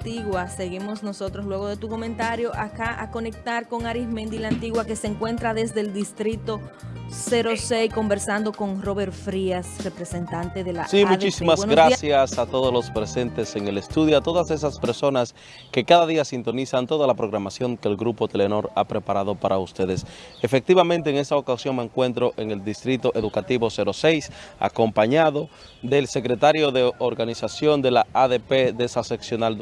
Antigua. Seguimos nosotros luego de tu comentario acá a conectar con Arismendi la Antigua que se encuentra desde el distrito 06 conversando con Robert Frías, representante de la Sí, muchísimas gracias a todos los presentes en el estudio, a todas esas personas que cada día sintonizan toda la programación que el Grupo Telenor ha preparado para ustedes. Efectivamente, en esta ocasión me encuentro en el Distrito Educativo 06, acompañado del secretario de organización de la ADP de esa seccional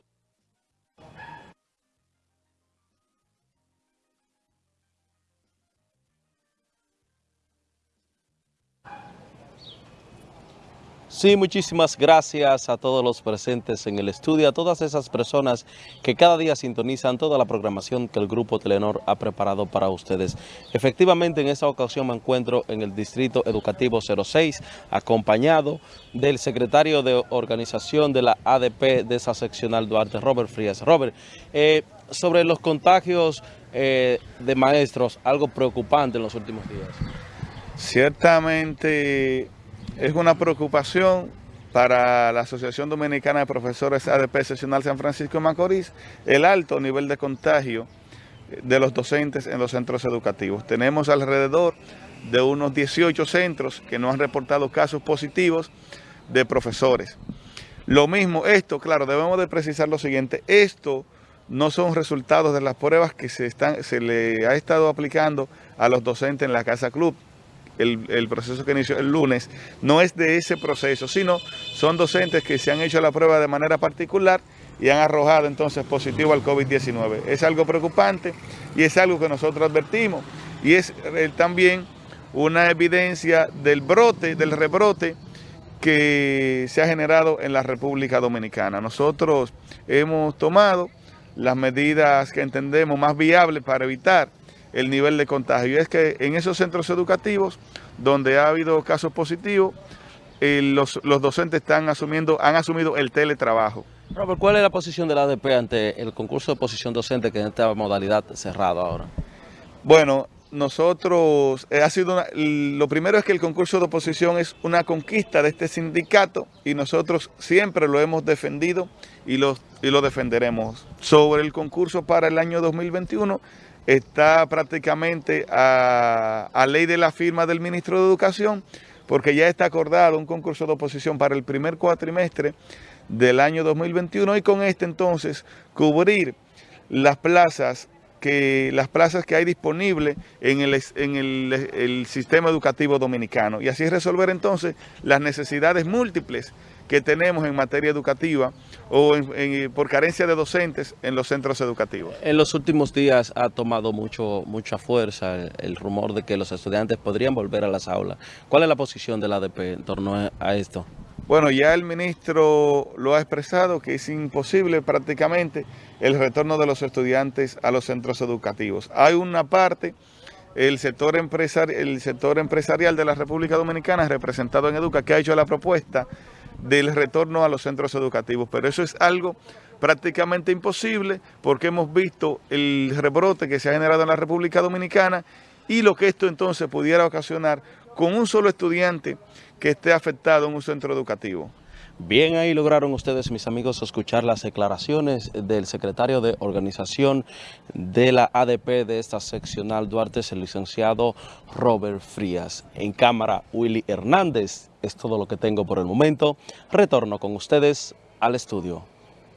Sí, muchísimas gracias a todos los presentes en el estudio, a todas esas personas que cada día sintonizan toda la programación que el Grupo Telenor ha preparado para ustedes. Efectivamente, en esta ocasión me encuentro en el Distrito Educativo 06, acompañado del secretario de organización de la ADP de esa seccional Duarte, Robert Frías. Robert, eh, sobre los contagios eh, de maestros, algo preocupante en los últimos días. Ciertamente es una preocupación para la Asociación Dominicana de Profesores ADP Seccional San Francisco de Macorís el alto nivel de contagio de los docentes en los centros educativos. Tenemos alrededor de unos 18 centros que no han reportado casos positivos de profesores. Lo mismo, esto, claro, debemos de precisar lo siguiente, esto no son resultados de las pruebas que se, se le ha estado aplicando a los docentes en la Casa Club el, proceso que inició el lunes, no es de ese proceso, sino son docentes que se han hecho la prueba de manera particular y han arrojado entonces positivo al COVID-19. Es algo preocupante y es algo que nosotros advertimos y es eh, también una evidencia del brote, del rebrote que se ha generado en la República Dominicana. Nosotros hemos tomado las medidas que entendemos más viables para evitar el nivel de contagio. Y es que en esos centros educativos donde ha habido casos positivos, eh, los, docentes están asumiendo, han asumido el teletrabajo. Robert, ¿cuál es la posición de la ADP ante el concurso de posición docente que en esta modalidad cerrado ahora? Bueno, nosotros, eh, ha sido lo primero es que el concurso de oposición es una conquista de este sindicato y nosotros siempre lo hemos defendido y lo, y lo defenderemos. Sobre el concurso para el año 2021, está prácticamente a, ley de la firma del ministro de Educación, porque ya está acordado un concurso de oposición para el primer cuatrimestre del año 2021 y con este entonces cubrir las plazas que las plazas que hay disponibles en, el, en el, sistema educativo dominicano y así resolver entonces las necesidades múltiples que tenemos en materia educativa o por carencia de docentes en los centros educativos. En los últimos días ha tomado mucho, mucha fuerza el, rumor de que los estudiantes podrían volver a las aulas. ¿Cuál es la posición del ADP en torno a esto? Bueno, ya el ministro lo ha expresado que es imposible prácticamente el retorno de los estudiantes a los centros educativos. Hay una parte, el sector, el sector empresarial de la República Dominicana, representado en Educa, que ha hecho la propuesta del retorno a los centros educativos, pero eso es algo prácticamente imposible porque hemos visto el rebrote que se ha generado en la República Dominicana y lo que esto entonces pudiera ocasionar con un solo estudiante que esté afectado en un centro educativo. Bien, ahí lograron ustedes, mis amigos, escuchar las declaraciones del secretario de organización de la ADP de esta seccional Duarte, el licenciado Robert Frías. En cámara, Willy Hernández. Es todo lo que tengo por el momento. Retorno con ustedes al estudio.